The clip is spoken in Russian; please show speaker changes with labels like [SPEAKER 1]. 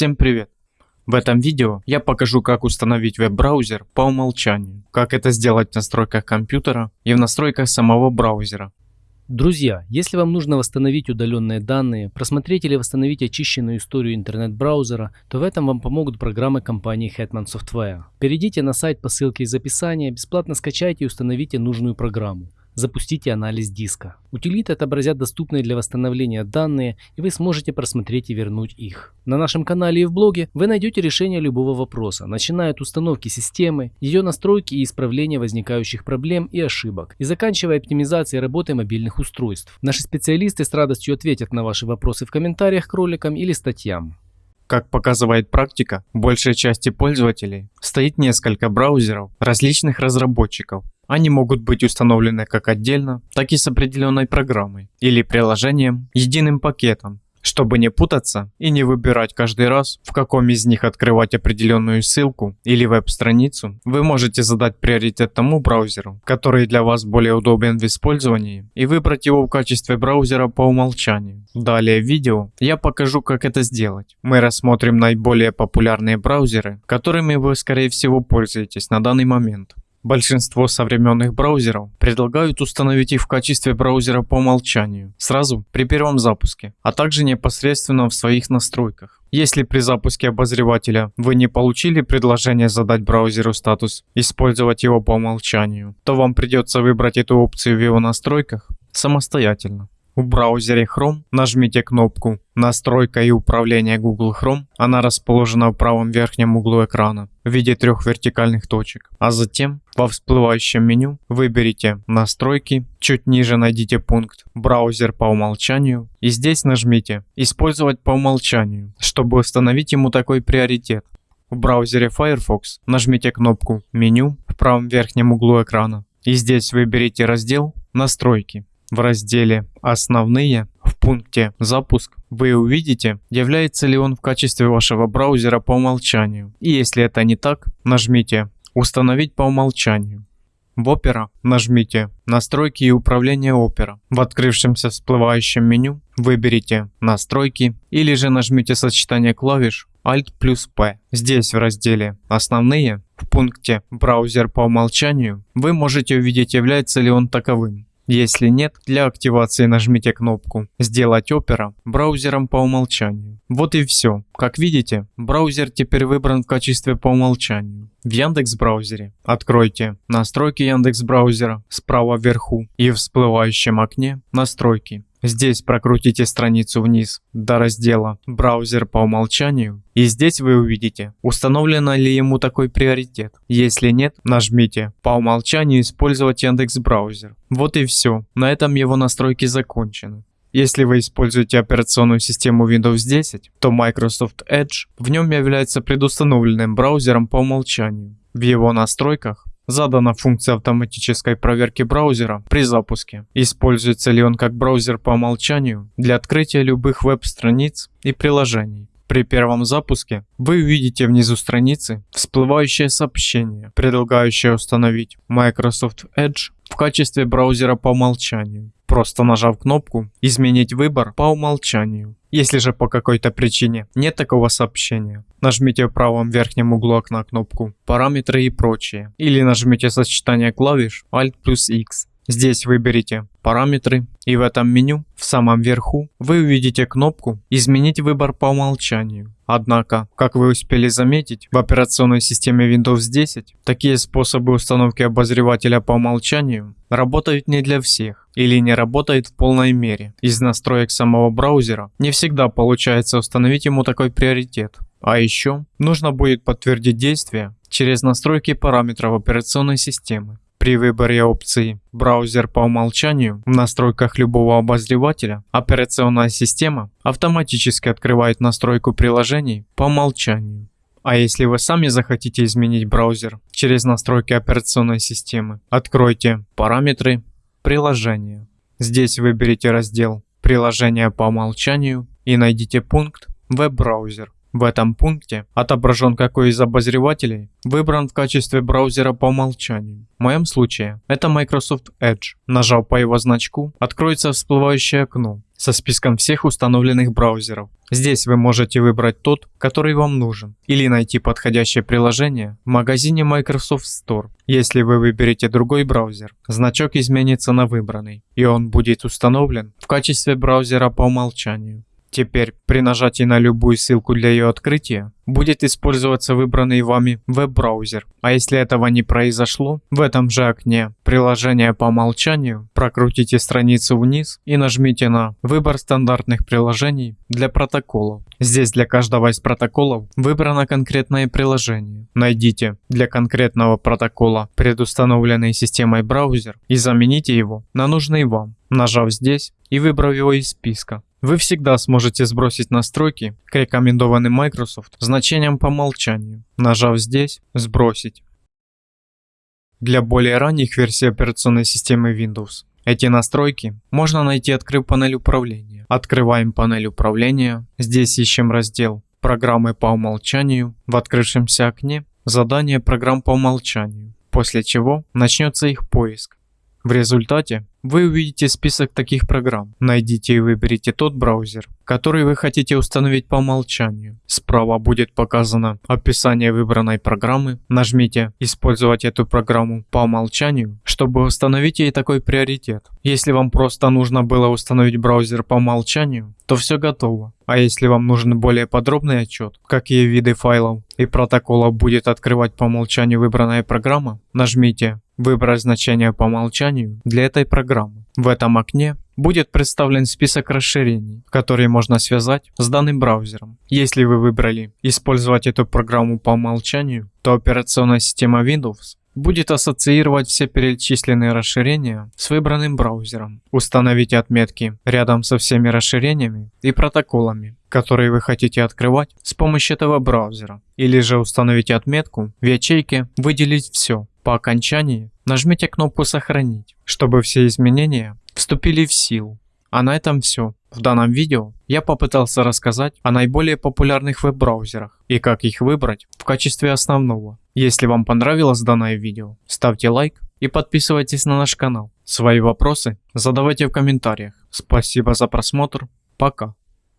[SPEAKER 1] Всем привет! В этом видео я покажу как установить веб-браузер по умолчанию, как это сделать в настройках компьютера и в настройках самого браузера.
[SPEAKER 2] Друзья, если вам нужно восстановить удаленные данные, просмотреть или восстановить очищенную историю интернет-браузера, то в этом вам помогут программы компании Hetman Software. Перейдите на сайт по ссылке из описания, бесплатно скачайте и установите нужную программу запустите анализ диска. Утилиты отобразят доступные для восстановления данные, и вы сможете просмотреть и вернуть их. На нашем канале и в блоге вы найдете решение любого вопроса, начиная от установки системы, ее настройки и исправления возникающих проблем и ошибок, и заканчивая оптимизацией работы мобильных устройств. Наши специалисты с радостью ответят на ваши вопросы в комментариях к роликам или статьям.
[SPEAKER 1] Как показывает практика, большей части пользователей стоит несколько браузеров различных разработчиков, они могут быть установлены как отдельно, так и с определенной программой или приложением, единым пакетом, чтобы не путаться и не выбирать каждый раз, в каком из них открывать определенную ссылку или веб-страницу, вы можете задать приоритет тому браузеру, который для вас более удобен в использовании, и выбрать его в качестве браузера по умолчанию. Далее в видео я покажу, как это сделать. Мы рассмотрим наиболее популярные браузеры, которыми вы скорее всего пользуетесь на данный момент. Большинство современных браузеров предлагают установить их в качестве браузера по умолчанию, сразу при первом запуске, а также непосредственно в своих настройках. Если при запуске обозревателя вы не получили предложение задать браузеру статус «Использовать его по умолчанию», то вам придется выбрать эту опцию в его настройках самостоятельно. В браузере Chrome нажмите кнопку «Настройка и управление Google Chrome». Она расположена в правом верхнем углу экрана в виде трех вертикальных точек. А затем во всплывающем меню выберите «Настройки», чуть ниже найдите пункт «Браузер по умолчанию» и здесь нажмите «Использовать по умолчанию», чтобы установить ему такой приоритет. В браузере Firefox нажмите кнопку «Меню» в правом верхнем углу экрана и здесь выберите раздел «Настройки» в разделе «Основные» в пункте «Запуск» вы увидите, является ли он в качестве вашего браузера по умолчанию. И если это не так, нажмите «Установить по умолчанию». В Opera нажмите «Настройки и управление Opera». В открывшемся всплывающем меню выберите «Настройки» или же нажмите сочетание клавиш Alt плюс P. Здесь в разделе «Основные» в пункте «Браузер по умолчанию» вы можете увидеть, является ли он таковым. Если нет, для активации нажмите кнопку «Сделать Opera» браузером по умолчанию. Вот и все. Как видите, браузер теперь выбран в качестве по умолчанию. В Яндекс браузере откройте настройки Яндекс браузера справа вверху и в всплывающем окне настройки. Здесь прокрутите страницу вниз до раздела «Браузер по умолчанию» и здесь вы увидите, установлено ли ему такой приоритет. Если нет, нажмите «По умолчанию использовать Яндекс браузер». Вот и все, на этом его настройки закончены. Если вы используете операционную систему Windows 10, то Microsoft Edge в нем является предустановленным браузером по умолчанию. В его настройках Задана функция автоматической проверки браузера при запуске. Используется ли он как браузер по умолчанию для открытия любых веб-страниц и приложений. При первом запуске вы увидите внизу страницы всплывающее сообщение, предлагающее установить Microsoft Edge в качестве браузера по умолчанию просто нажав кнопку «Изменить выбор по умолчанию». Если же по какой-то причине нет такого сообщения, нажмите в правом верхнем углу окна кнопку «Параметры и прочее» или нажмите сочетание клавиш Alt плюс X. Здесь выберите «Параметры» и в этом меню в самом верху вы увидите кнопку «Изменить выбор по умолчанию». Однако, как вы успели заметить, в операционной системе Windows 10 такие способы установки обозревателя по умолчанию работают не для всех или не работают в полной мере. Из настроек самого браузера не всегда получается установить ему такой приоритет. А еще нужно будет подтвердить действие через настройки параметров операционной системы. При выборе опции «Браузер по умолчанию» в настройках любого обозревателя операционная система автоматически открывает настройку приложений по умолчанию. А если вы сами захотите изменить браузер через настройки операционной системы, откройте «Параметры», «Приложения». Здесь выберите раздел «Приложения по умолчанию» и найдите пункт «Веб-браузер». В этом пункте отображен какой из обозревателей выбран в качестве браузера по умолчанию. В моем случае это Microsoft Edge. Нажав по его значку, откроется всплывающее окно со списком всех установленных браузеров. Здесь вы можете выбрать тот, который вам нужен, или найти подходящее приложение в магазине Microsoft Store. Если вы выберете другой браузер, значок изменится на выбранный, и он будет установлен в качестве браузера по умолчанию. Теперь при нажатии на любую ссылку для ее открытия будет использоваться выбранный вами веб-браузер. А если этого не произошло, в этом же окне приложения по умолчанию прокрутите страницу вниз и нажмите на «Выбор стандартных приложений для протоколов». Здесь для каждого из протоколов выбрано конкретное приложение. Найдите для конкретного протокола предустановленный системой браузер и замените его на нужный вам, нажав здесь и выбрав его из списка. Вы всегда сможете сбросить настройки к рекомендованным Microsoft значениям по умолчанию, нажав здесь «Сбросить». Для более ранних версий операционной системы Windows эти настройки можно найти, открыв панель управления. Открываем панель управления, здесь ищем раздел «Программы по умолчанию», в открывшемся окне «Задание программ по умолчанию», после чего начнется их поиск. В результате вы увидите список таких программ. Найдите и выберите тот браузер, который вы хотите установить по умолчанию. Справа будет показано описание выбранной программы. Нажмите «Использовать эту программу по умолчанию», чтобы установить ей такой приоритет. Если вам просто нужно было установить браузер по умолчанию, то все готово. А если вам нужен более подробный отчет, какие виды файлов и протоколов будет открывать по умолчанию выбранная программа, нажмите выбрать значение по умолчанию для этой программы. В этом окне будет представлен список расширений, которые можно связать с данным браузером. Если вы выбрали использовать эту программу по умолчанию, то операционная система Windows будет ассоциировать все перечисленные расширения с выбранным браузером. Установите отметки рядом со всеми расширениями и протоколами, которые вы хотите открывать с помощью этого браузера. Или же установите отметку в ячейке «Выделить все». По окончании нажмите кнопку «Сохранить», чтобы все изменения вступили в силу. А на этом все. В данном видео я попытался рассказать о наиболее популярных веб-браузерах и как их выбрать в качестве основного. Если вам понравилось данное видео, ставьте лайк и подписывайтесь на наш канал. Свои вопросы задавайте в комментариях. Спасибо за просмотр. Пока.